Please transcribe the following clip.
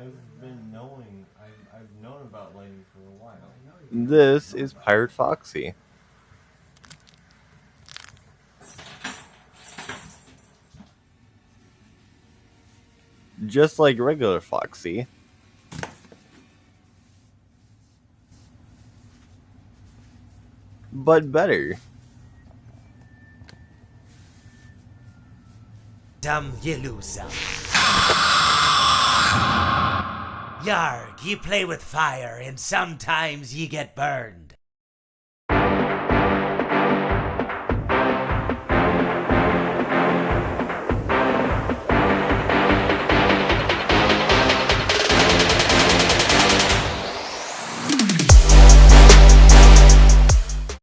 I've been knowing. I've, I've known about lightning for a while. This is Pirate Foxy. Just like regular Foxy. But better. Dumb you lose Yarg, ye play with fire and sometimes ye get burned.